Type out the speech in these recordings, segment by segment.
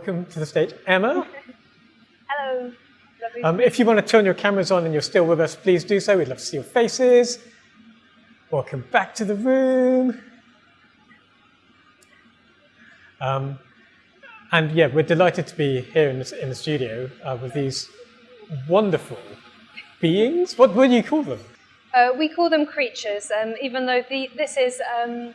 welcome to the stage, Emma. Hello. Um, if you want to turn your cameras on and you're still with us, please do so. We'd love to see your faces. Welcome back to the room. Um, and yeah, we're delighted to be here in the, in the studio uh, with these wonderful beings. What would you call them? Uh, we call them creatures, um, even though the, this is um,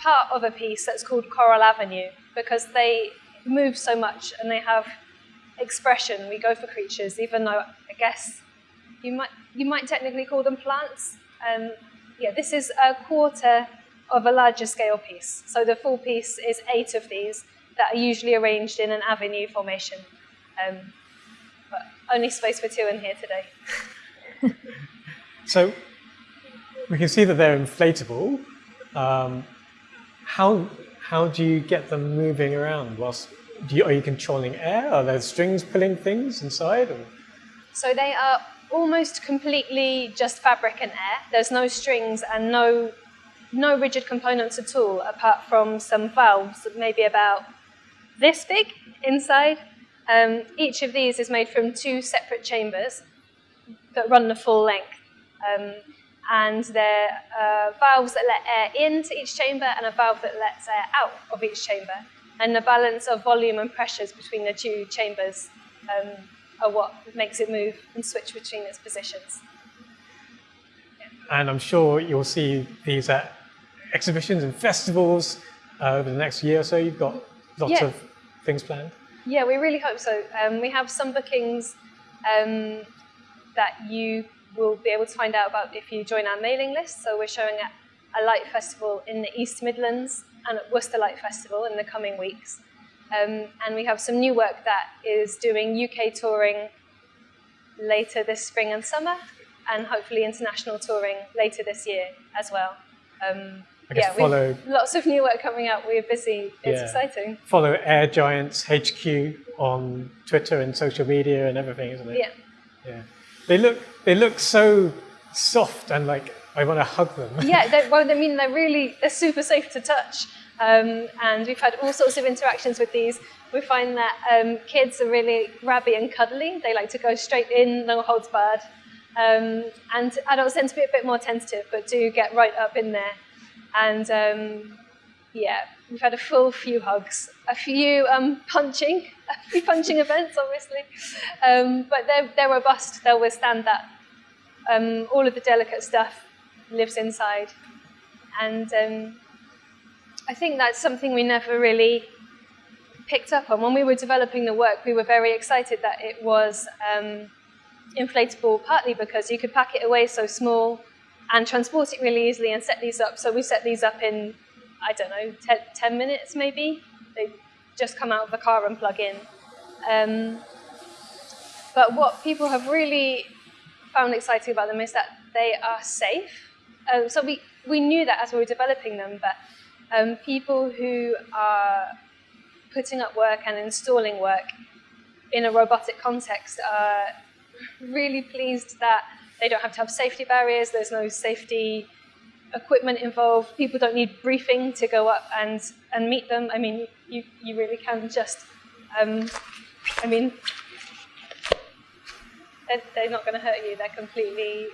part of a piece that's called Coral Avenue, because they move so much and they have expression. We go for creatures, even though I guess you might you might technically call them plants. Um, yeah, this is a quarter of a larger scale piece. So the full piece is eight of these that are usually arranged in an avenue formation. Um, but only space for two in here today. so we can see that they're inflatable. Um, how how do you get them moving around? Whilst you, are you controlling air? Are there strings pulling things inside? Or? So they are almost completely just fabric and air. There's no strings and no no rigid components at all, apart from some valves, maybe about this big inside. Um, each of these is made from two separate chambers that run the full length. Um, and they're uh, valves that let air into each chamber and a valve that lets air out of each chamber. And the balance of volume and pressures between the two chambers um, are what makes it move and switch between its positions. And I'm sure you'll see these at exhibitions and festivals uh, over the next year or so. You've got lots yeah. of things planned. Yeah, we really hope so. Um, we have some bookings um, that you will be able to find out about if you join our mailing list. So we're showing at a light festival in the East Midlands and at Worcester Light Festival in the coming weeks. Um, and we have some new work that is doing UK touring later this spring and summer, and hopefully international touring later this year as well. Um, I guess yeah, follow lots of new work coming out. We're busy. It's yeah. exciting. Follow Air Giants HQ on Twitter and social media and everything, isn't it? Yeah. Yeah. They look they look so soft and like I want to hug them. Yeah. Well, I mean, they're really they're super safe to touch. Um, and we've had all sorts of interactions with these. We find that um, kids are really grabby and cuddly. They like to go straight in, no holds barred. Um, and adults tend to be a bit more tentative, but do get right up in there. And um, yeah, we've had a full few hugs, a few um, punching, a few punching events, obviously. Um, but they're, they're robust, they'll withstand that. Um, all of the delicate stuff lives inside. And um, I think that's something we never really picked up on. When we were developing the work, we were very excited that it was um, inflatable, partly because you could pack it away so small and transport it really easily and set these up. So we set these up in, I don't know, 10 minutes maybe. They just come out of the car and plug in. Um, but what people have really found exciting about them is that they are safe. Uh, so we, we knew that as we were developing them, but um, people who are putting up work and installing work in a robotic context are really pleased that they don't have to have safety barriers, there's no safety equipment involved, people don't need briefing to go up and, and meet them. I mean, you, you really can just, um, I mean, they're, they're not going to hurt you, they're completely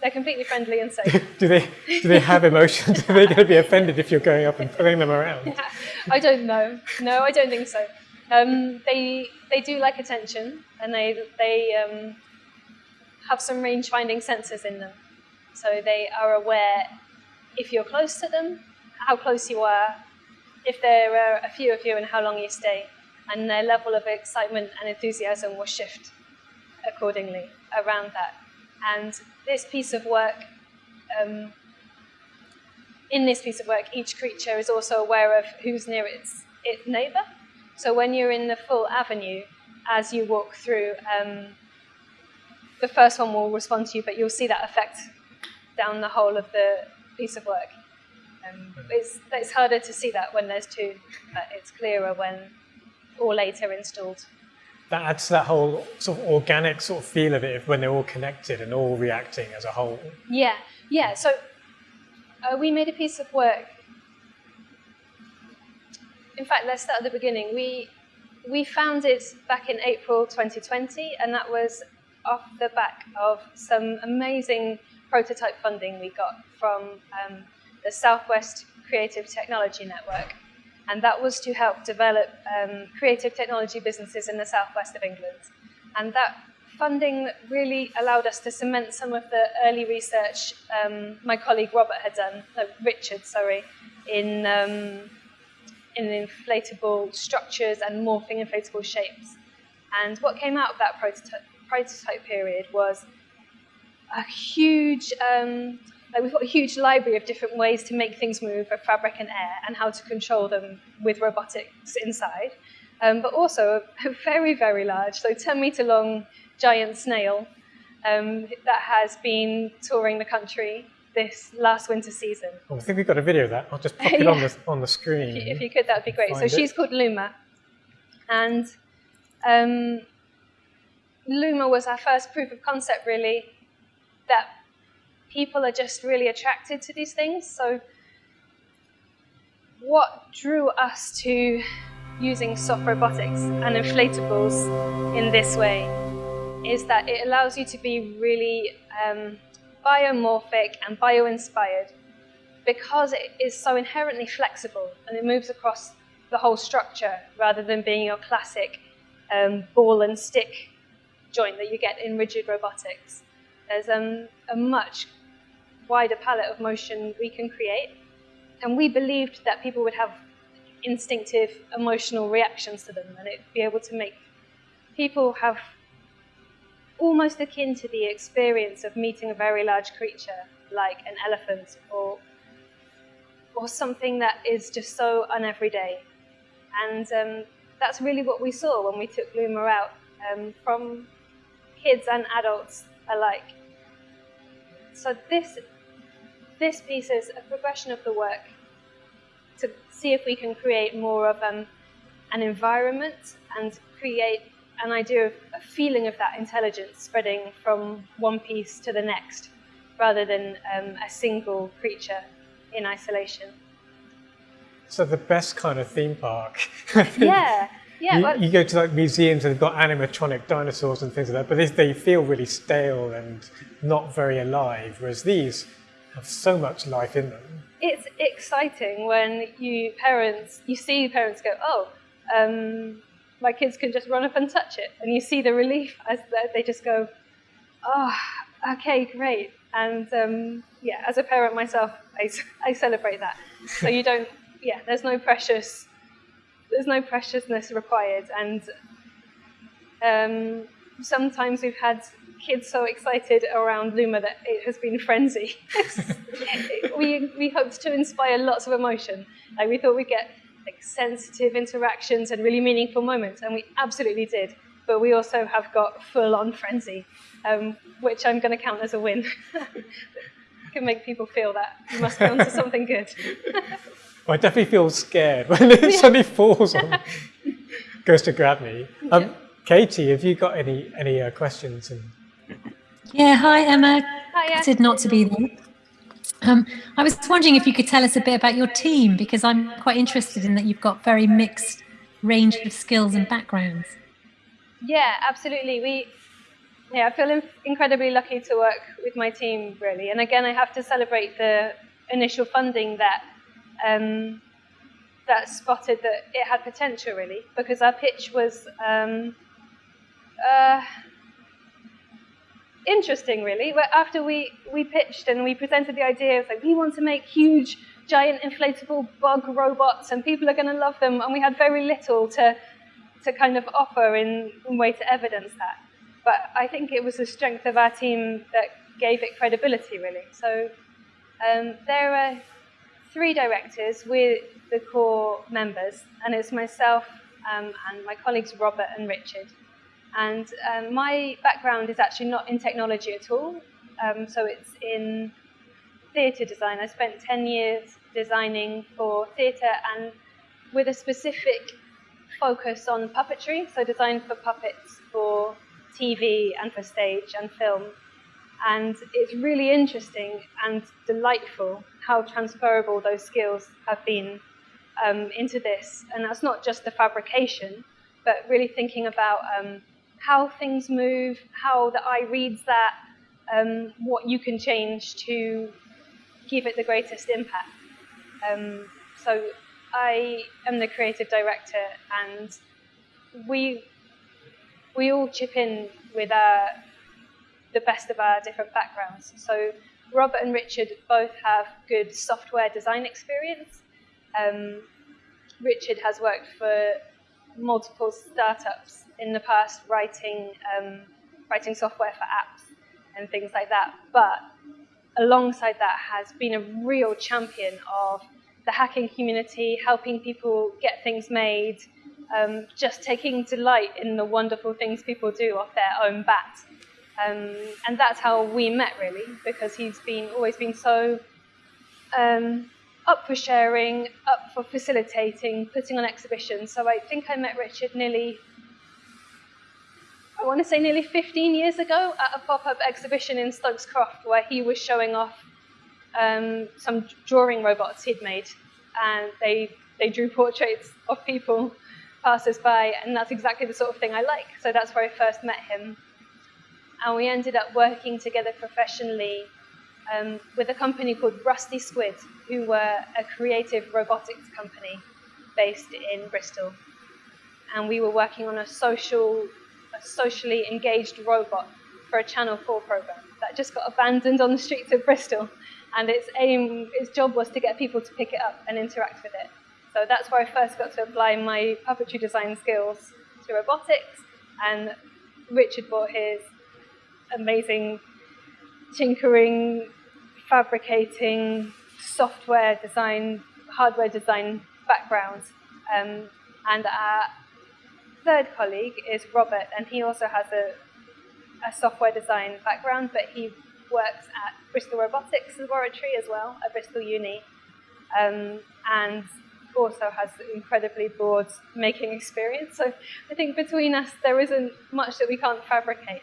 they're completely friendly and safe. do they do they have emotions? Are they going to be offended if you're going up and pulling them around? Yeah, I don't know. No, I don't think so. Um, they they do like attention, and they they um, have some range finding sensors in them, so they are aware if you're close to them, how close you are, if there are a few of you, and how long you stay, and their level of excitement and enthusiasm will shift accordingly around that. And this piece of work, um, in this piece of work, each creature is also aware of who's near its, its neighbor. So when you're in the full avenue, as you walk through, um, the first one will respond to you, but you'll see that effect down the whole of the piece of work. Um, it's, it's harder to see that when there's two, but it's clearer when all eight are installed that adds to that whole sort of organic sort of feel of it when they're all connected and all reacting as a whole. Yeah, yeah. So uh, we made a piece of work in fact, let's start at the beginning. We we founded back in April 2020, and that was off the back of some amazing prototype funding we got from um, the Southwest Creative Technology Network. And that was to help develop um, creative technology businesses in the southwest of England. And that funding really allowed us to cement some of the early research um, my colleague Robert had done, uh, Richard, sorry, in, um, in inflatable structures and morphing inflatable shapes. And what came out of that prototype, prototype period was a huge, um, like we've got a huge library of different ways to make things move with fabric and air and how to control them with robotics inside. Um, but also a very, very large, so 10 meter long giant snail um, that has been touring the country this last winter season. Oh, I think we've got a video of that. I'll just pop it Yeah. on the on the screen. If you, if you could, that would be great. So it. she's called Luma. And um, Luma was our first proof of concept, really, that people are just really attracted to these things. So, what drew us to using soft robotics and inflatables in this way is that it allows you to be really um, biomorphic and bio-inspired because it is so inherently flexible and it moves across the whole structure rather than being your classic um, ball and stick joint that you get in rigid robotics. There's um, a much wider palette of motion we can create, and we believed that people would have instinctive emotional reactions to them and it'd be able to make people have almost akin to the experience of meeting a very large creature like an elephant or or something that is just so uneveryday. And um, that's really what we saw when we took Luma out um, from kids and adults alike. So this this piece is a progression of the work to see if we can create more of um, an environment and create an idea of a feeling of that intelligence spreading from one piece to the next rather than um, a single creature in isolation. So the best kind of theme park. Yeah, yeah. you, well, you go to like museums and they've got animatronic dinosaurs and things like that, but they, they feel really stale and not very alive, whereas these have so much life in them. it's exciting when you parents you see parents go oh um, my kids can just run up and touch it. And you see the relief as they- just go oh okay great. And um, yeah as a parent myself I celebrate that. So you don't yeah there's no precious there's no preciousness required. And um, sometimes we've had kids so excited around Luma that it has been frenzy. we, we hoped to inspire lots of emotion. Like we thought we'd get like sensitive interactions and really meaningful moments, and we absolutely did. But we also have got full-on frenzy, um, which I'm going to count as a win. Can make people feel that you must be onto something good. I definitely feel scared when it suddenly falls on, goes to grab me. Um, Katie, have you got any any uh, questions? And Yeah, hi Emma. Hiya. Gutted not to be there. Um, I was wondering if you could tell us a bit about your team because I'm quite interested in that you've got very mixed range of skills and backgrounds. Yeah, absolutely. We, yeah, I feel incredibly lucky to work with my team, really. And again, I have to celebrate the initial funding that um, that spotted that it had potential, really, because our pitch was um, uh, interesting, really. But after we we pitched and we presented the idea of like we want to make huge, giant inflatable bug robots, and people are going to love them, and we had very little to to kind of offer in, in way to evidence that. But I think it was the strength of our team that gave it credibility, really. So um, there are three directors with the core members, and it's myself um, and my colleagues Robert and Richard. And um, my background is actually not in technology at all, um, so it's in theatre design. I spent 10 years designing for theatre and with a specific focus on puppetry, so design for puppets for TV and for stage and film. And it's really interesting and delightful how transferable those skills have been um, into this, and that's not just the fabrication, but really thinking about um, how things move, how the eye reads that, um, what you can change to give it the greatest impact. Um, so I am the creative director, and we we all chip in with our, the best of our different backgrounds. So Robert and Richard both have good software design experience. Um, Richard has worked for multiple startups in the past, writing um, writing software for apps and things like that. But alongside that, has been a real champion of the hacking community, helping people get things made, um, just taking delight in the wonderful things people do off their own bat. Um, and that's how we met, really, because he's been always been so um, up for sharing, up for facilitating, putting on exhibitions. So I think I met Richard nearly, I want to say nearly 15 years ago at a pop-up exhibition in Stokes Croft where he was showing off um, some drawing robots he'd made. And they, they drew portraits of people passers-by, and that's exactly the sort of thing I like. So that's where I first met him. And we ended up working together professionally um, with a company called Rusty Squid, who were a creative robotics company based in Bristol. And we were working on a social, a socially engaged robot for a Channel 4 program that just got abandoned on the streets of Bristol. And its aim, its job was to get people to pick it up and interact with it. So that's where I first got to apply my puppetry design skills to robotics. And Richard brought his amazing tinkering, fabricating, software design, hardware design background. Um, and our third colleague is Robert, and he also has a, a software design background, but he works at Bristol Robotics Laboratory as well, at Bristol Uni. Um, and also has incredibly broad making experience. So I think between us, there isn't much that we can't fabricate.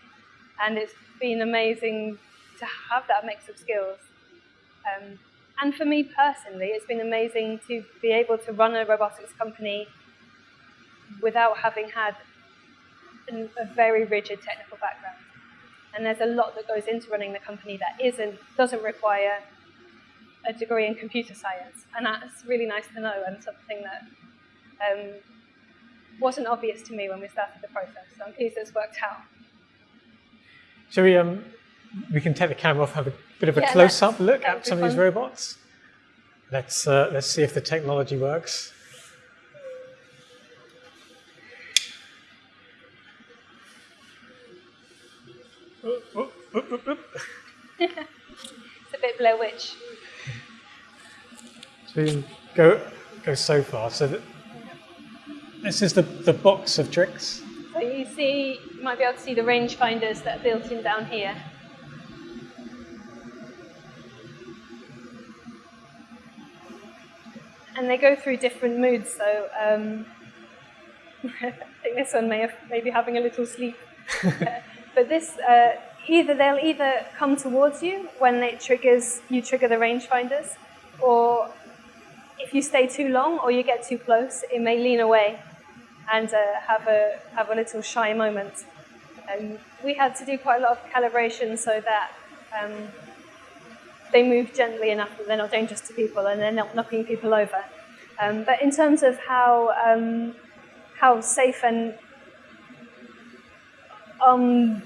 And it's been amazing to have that mix of skills. Um, and for me personally, it's been amazing to be able to run a robotics company without having had a very rigid technical background. And there's a lot that goes into running the company that isn't, doesn't require a degree in computer science, and that's really nice to know and something that um, wasn't obvious to me when we started the process. So I'm pleased it's worked out. Shall we, um, we can take the camera off, have a bit of a Yeah, close-up look at some of these robots? Let's, uh, let's see if the technology works. It's a bit Blair Witch. So we go, go so far. So that this is the, the box of tricks. So you see, you might be able to see the rangefinders that are built in down here. And they go through different moods, so um, I think this one may have maybe having a little sleep. but this, uh, either they'll either come towards you when it triggers, you trigger the rangefinders, or if you stay too long or you get too close, it may lean away and uh, have a have a little shy moment. And we had to do quite a lot of calibration so that um, they move gently enough that they're not dangerous to people and they're not knocking people over. Um, but in terms of how um, how safe and um,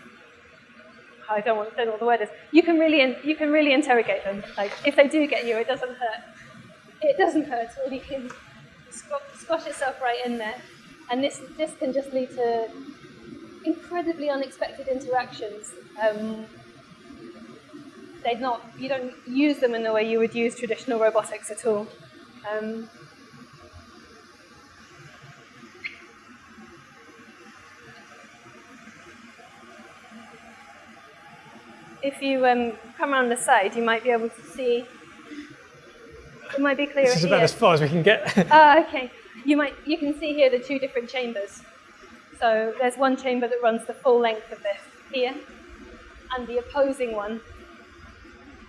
I don't want don't know what the word is. You can really in, you can really interrogate them. Like if they do get you, it doesn't hurt. It doesn't hurt. Or you can squash, yourself right in there, and this this can just lead to incredibly unexpected interactions. Um, they're not you don't use them in the way you would use traditional robotics at all. Um, if you um, come around the side, you might be able to see. It might be clearer This is here. about as far as we can get. Ah, okay. You might you can see here the two different chambers. So there's one chamber that runs the full length of this here, and the opposing one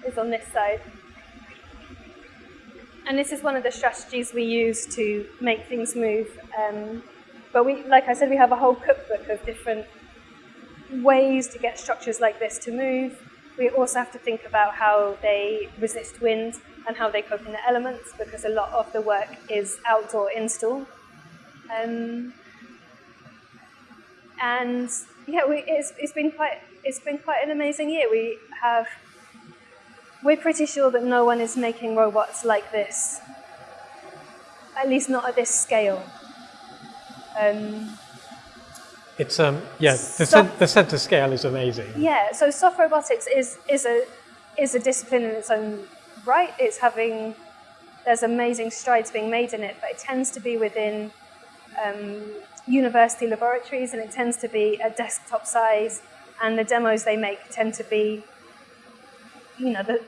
is on this side. and this is one of the strategies we use to make things move. Um, but we, like I said, we have a whole cookbook of different ways to get structures like this to move. We also have to think about how they resist wind and how they cope in the elements because a lot of the work is outdoor install. Um, and yeah, we, it's, it's been quite it's been quite an amazing year. We have we're pretty sure that no one is making robots like this, at least not at this scale. Um, it's um yeah the, So- cen- the center scale is amazing. Yeah, so soft robotics is is a is a discipline in its own right. It's having there's amazing strides being made in it, but it tends to be within um, university laboratories, and it tends to be a desktop size, and the demos they make tend to be, you know, the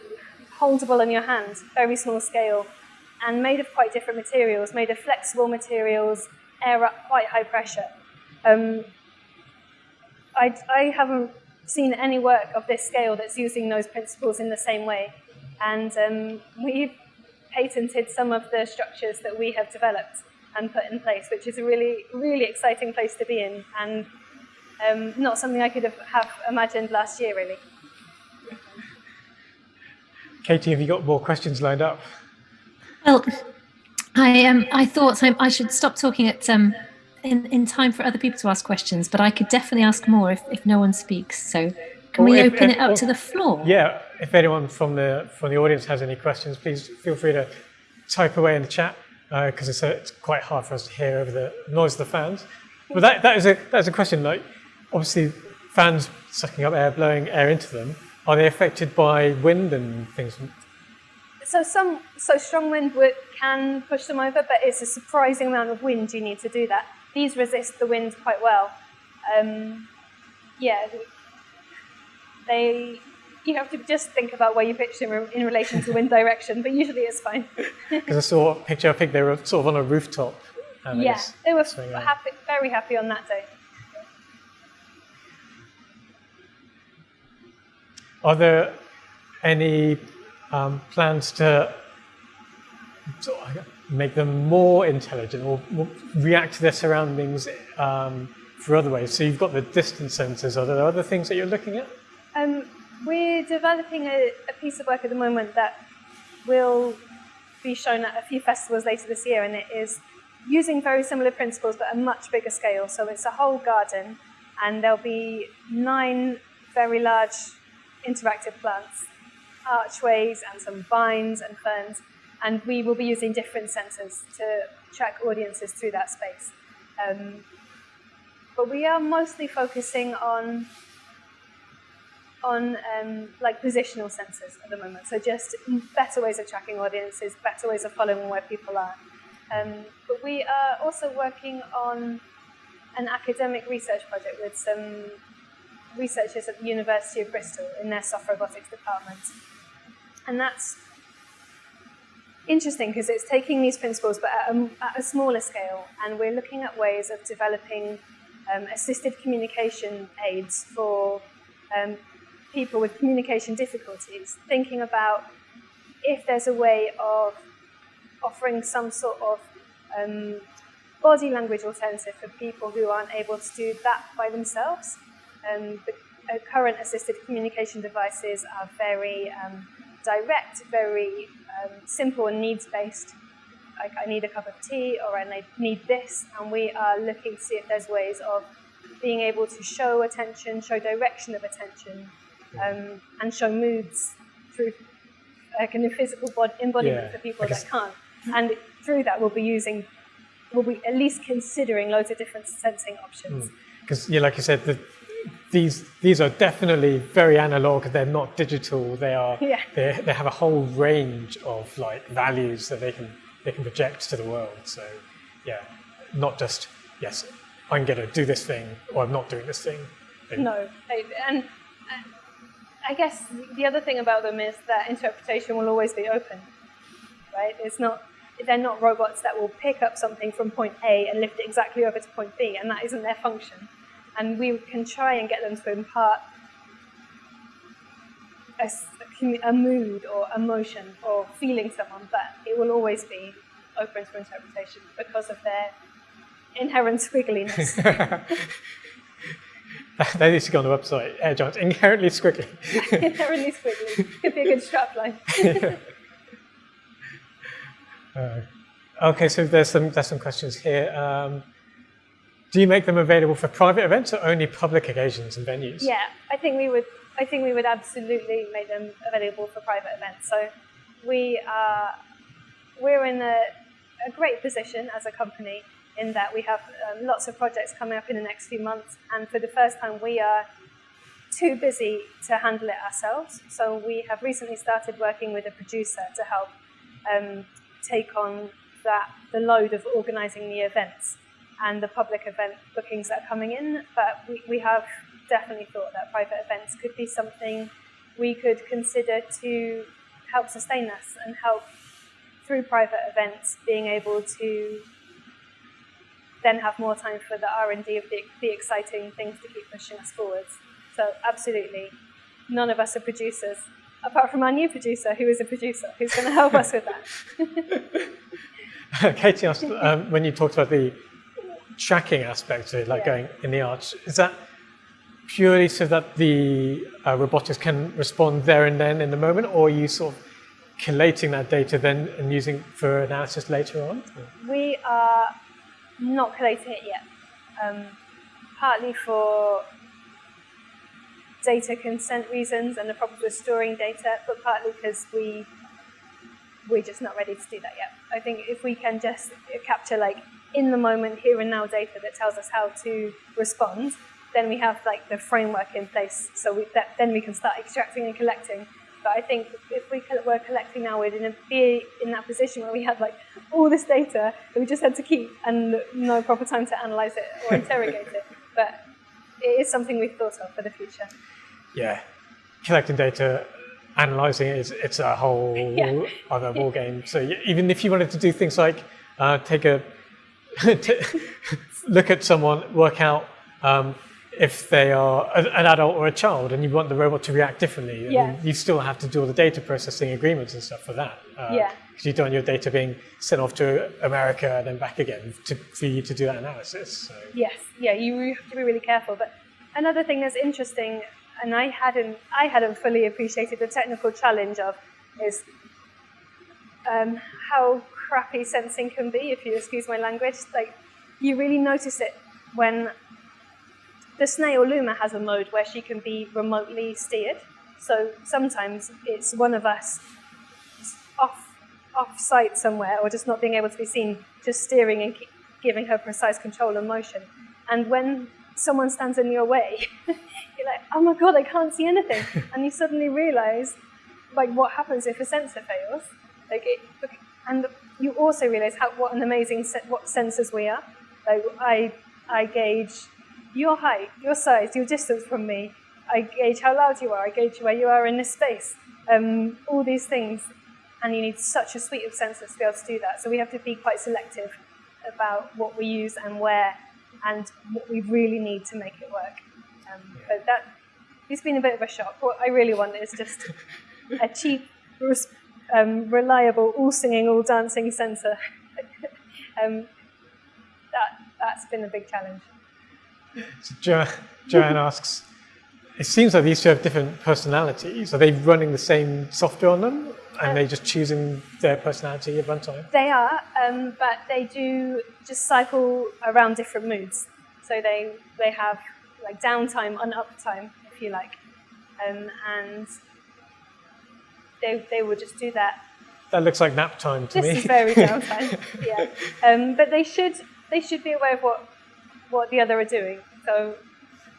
holdable in your hand, very small scale, and made of quite different materials, made of flexible materials, air up quite high pressure. Um, I, I haven't seen any work of this scale that's using those principles in the same way. And um, we've patented some of the structures that we have developed and put in place, which is a really, really exciting place to be in, and um, not something I could have, have imagined last year, really. Katie, have you got more questions lined up? Well, I um, I thought I, I should stop talking at um, in in time for other people to ask questions, but I could definitely ask more if, if no one speaks. So can Or we if- open if- it up or- to the floor? Yeah, if anyone from the from the audience has any questions, please feel free to type away in the chat because it's, uh, it's quite hard for us to hear over the noise of the fans. But that, that is a that is a question. Like, obviously, fans sucking up air, blowing air into them. Are they affected by wind and things? So some so strong wind would, can push them over, but it's a surprising amount of wind you need to do that. These resist the wind quite well. Um, yeah, they. You have to just think about where you pitch them in- in relation to wind direction, but usually it's fine. Because I saw a picture. I think they were sort of on a rooftop. and yeah, they were happy, very happy on that day. Are there any um, plans to make them more intelligent or react to their surroundings um, for other ways? So you've got the distance sensors. Are there other things that you're looking at? Um, we're developing a, a piece of work at the moment that will be shown at a few festivals later this year, and it is using very similar principles but a much bigger scale. So it's a whole garden, and there'll be nine very large interactive plants, archways, and some vines and ferns, and we will be using different sensors to track audiences through that space. Um, but we are mostly focusing on on um, like positional sensors at the moment. So just better ways of tracking audiences, better ways of following where people are. Um, but we are also working on an academic research project with some researchers at the University of Bristol in their soft robotics department. And that's interesting because it's taking these principles but at a, at a smaller scale and we're looking at ways of developing um, assisted communication aids for um, people with communication difficulties, thinking about if there's a way of offering some sort of um, body language alternative for people who aren't able to do that by themselves. Um, the uh, current assisted communication devices are very um, direct, very um, simple and needs-based. Like I need a cup of tea or I need this, and we are looking to see if there's ways of being able to show attention, show direction of attention, um, and show moods through like a physical bod- embodiment Yeah, for people that can't. And through that, we'll be using, we'll be at least considering loads of different sensing options. Because, yeah, like you said, the, these these are definitely very analog. They're not digital. They are. Yeah. They, they have a whole range of like values that they can they can project to the world. So, yeah, not just yes, I'm going to do this thing or I'm not doing this thing. They- No, and I guess the other thing about them is that interpretation will always be open, right? It's not they're not robots that will pick up something from point A and lift it exactly over to point B, and that isn't their function. And we can try and get them to impart a, a mood or emotion or feeling someone, but it will always be open to interpretation because of their inherent squiggliness. that needs to go on the website. Giants, inherently squiggly. inherently squiggly. Could be a good strapline. Uh, okay, so there's some there's some questions here. Um, do you make them available for private events or only public occasions and venues? Yeah, I think we would. I think we would absolutely make them available for private events. So we are we're in a, a great position as a company in that we have um, lots of projects coming up in the next few months, and for the first time, we are too busy to handle it ourselves. So we have recently started working with a producer to help um, take on that the load of organising the events and the public event bookings that are coming in. But we, we have definitely thought that private events could be something we could consider to help sustain us and help through private events being able to then have more time for the R&D of the, the exciting things to keep pushing us forwards. So absolutely, none of us are producers, apart from our new producer, who is a producer, who's going to help us with that. Katie asked, um, when you talked about the tracking aspect of it, like yeah. going in the arch, is that purely so that the uh, robotics can respond there and then in the moment, or are you sort of collating that data then and using for analysis later on? We are not collating it yet, um, partly for data consent reasons and the problems with storing data, but partly because we we're just not ready to do that yet. I think if we can just capture like in the moment, here and now data that tells us how to respond, then we have like the framework in place. So we, that, then we can start extracting and collecting. But I think if we were collecting now, we'd be in that position where we had like all this data that we just had to keep and no proper time to analyze it or interrogate it. But it is something we've thought of for the future. Yeah, collecting data, analyzing it, is, it's a whole yeah. other ball game. So even if you wanted to do things like uh, take a look at someone, work out um, if they are an adult or a child and you want the robot to react differently, yeah. you still have to do all the data processing agreements and stuff for that. Uh, yeah. Because you don't want your data being sent off to America and then back again to, for you to do that analysis. So. Yes, yeah, you have to be really careful. But another thing that's interesting, and I hadn't, I hadn't fully appreciated the technical challenge of, is um, how crappy sensing can be, if you excuse my language. Like, you really notice it when the snail Luma has a mode where she can be remotely steered. So sometimes it's one of us off off site somewhere or just not being able to be seen, just steering and giving her precise control and motion. And when someone stands in your way, you're like, oh my god, I can't see anything. and you suddenly realize like what happens if a sensor fails. Like it, and you also realize how what an amazing set, what sensors we are. Like I I gauge your height, your size, your distance from me. I gauge how loud you are. I gauge where you are in this space. Um, all these things, and you need such a suite of sensors to be able to do that. So we have to be quite selective about what we use and where, and what we really need to make it work. Um, but that it's been a bit of a shock. What I really want is just a cheap, um, reliable, all singing, all dancing sensor. um, that that's been a big challenge. So jo Joanne asks, it seems like these two have different personalities. Are they running the same software on them? And um, they just choosing their personality at runtime? They are, um, but they do just cycle around different moods. So they, they have like downtime and uptime, if you like. Um, and they, they will just do that. That looks like nap time to this me. This is very downtime, yeah. Um, but they should, they should be aware of what what the other are doing. So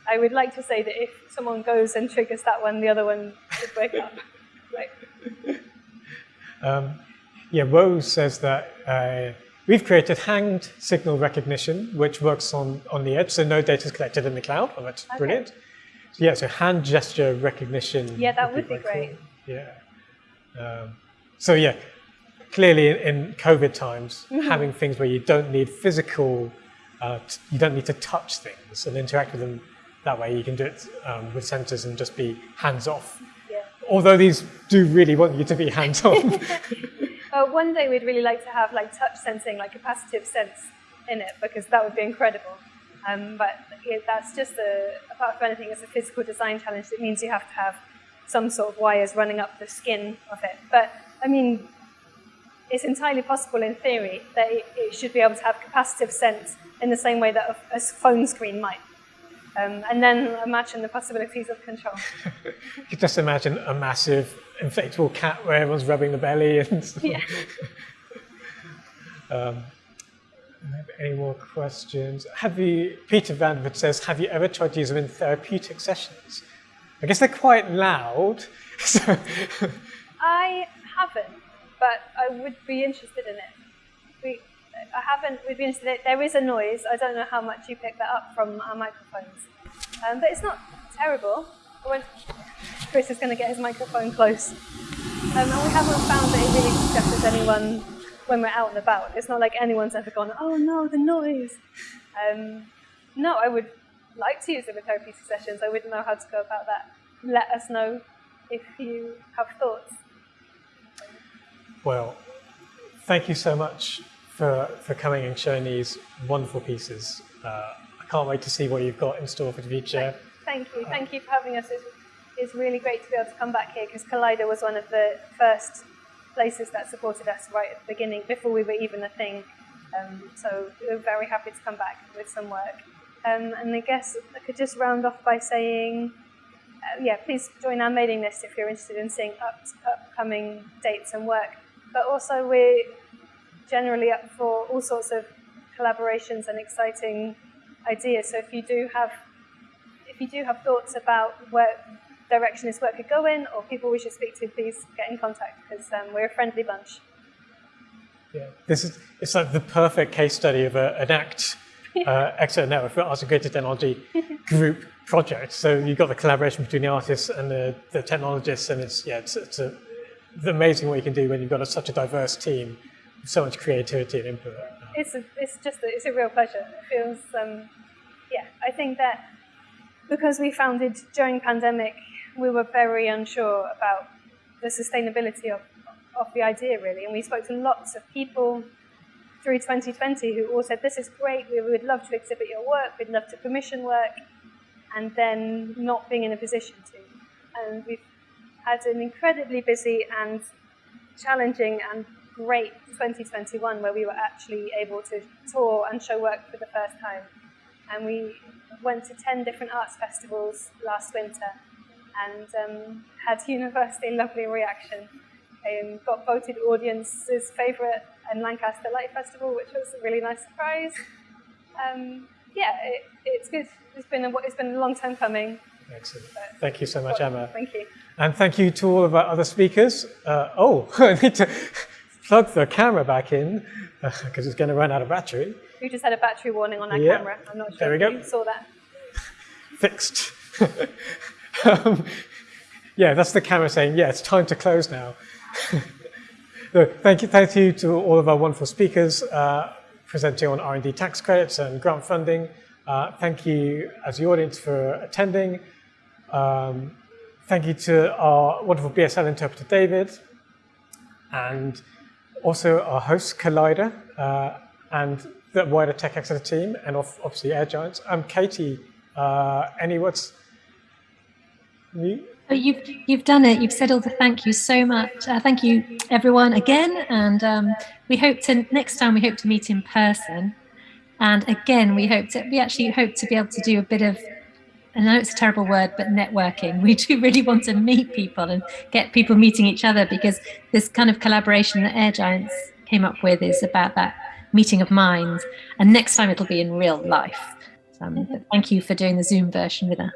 I would like to say that if someone goes and triggers that one, the other one should wake up. Right. Um, yeah, Rose says that uh, we've created hand signal recognition, which works on, on the edge, so no data is collected in the cloud. Oh, that's okay. brilliant. So, yeah, so hand gesture recognition. Yeah, that would be, be great. Cool. Yeah. Um, so yeah, clearly in, in COVID times, mm -hmm. having things where you don't need physical uh, you don't need to touch things and interact with them that way. You can do it um, with sensors and just be hands off. Yeah. although these do really want you to be hands-on. Uh, one day we'd really like to have like touch sensing, like capacitive sense in it, because that would be incredible. Um, but it, that's just a, apart from anything, it's a physical design challenge. It means you have to have some sort of wires running up the skin of it. But I mean, it's entirely possible in theory that it, it should be able to have capacitive sense in the same way that a, a phone screen might. Um, and then imagine the possibilities of control. you just imagine a massive inflatable cat where everyone's rubbing the belly and stuff. Yeah. um, any more questions? Have you, Peter Vandervoort says, have you ever tried to use them in therapeutic sessions? I guess they're quite loud. So I haven't, but I would be interested in it. We, I haven't, we'd be interested in it. There is a noise. I don't know how much you pick that up from our microphones. Um, but it's not terrible. Chris is going to get his microphone close. Um, and we haven't found that it really distresses anyone when we're out and about. It's not like anyone's ever gone, oh no, the noise. Um, no, I would like to use therapeutic sessions. I wouldn't know how to go about that. Let us know if you have thoughts. Well, thank you so much for, for coming and showing these wonderful pieces. Uh, I can't wait to see what you've got in store for the future. Thank you. Thank you for having us. It's, it's really great to be able to come back here because Collider was one of the first places that supported us right at the beginning, before we were even a thing. Um, so we're very happy to come back with some work. Um, and I guess I could just round off by saying, uh, yeah, please join our mailing list if you're interested in seeing up, upcoming dates and work. But also we're generally up for all sorts of collaborations and exciting ideas. So if you do have if you do have thoughts about where direction this work could go in or people we should speak to, please get in contact because um, we're a friendly bunch. Yeah, this is it's like the perfect case study of a, an ACT uh, expert network for arts and creative technology group project. So you've got the collaboration between the artists and the, the technologists, and it's yeah, it's, it's, a, amazing what you can do when you've got a, such a diverse team, with so much creativity and input. It's a, it's just a, it's a real pleasure. It feels um, yeah, I think that because we founded during pandemic, we were very unsure about the sustainability of, of the idea, really. And we spoke to lots of people through 2020 who all said, this is great, we would love to exhibit your work, we'd love to commission work, and then not being in a position to. And we've had an incredibly busy and challenging and great 2021 where we were actually able to tour and show work for the first time. And we went to 10 different arts festivals last winter and um, had universally lovely reaction. Um, got voted audience's favourite in Lancaster Light Festival, which was a really nice surprise. Um, yeah, it, it's good. It's been a, it's been a long time coming. Excellent. Thank you so much, Emma. Thank you. And thank you to all of our other speakers. Uh, oh, I need to plug the camera back in because uh, it's going to run out of battery. We just had a battery warning on our yeah. camera. I'm not sure there we go. you saw that. Fixed. um, yeah, that's the camera saying, yeah, it's time to close now. So thank you, thank you to all of our wonderful speakers uh, presenting on R&D tax credits and grant funding. Uh, thank you as the audience for attending. Um, thank you to our wonderful BSL interpreter, David, and also our host, Collider, uh, and the wider Tech Exeter team, and obviously Air Giants. I'm Katie. Uh, any words? You? You've you've done it. You've said all the thank you so much. Uh, thank you, everyone, again. And um, we hope to next time we hope to meet in person. And again, we hope to we actually hope to be able to do a bit of. I know it's a terrible word, but networking. We do really want to meet people and get people meeting each other because this kind of collaboration that Air Giants came up with is about that meeting of minds. And next time it'll be in real life. Um, thank you for doing the Zoom version with us.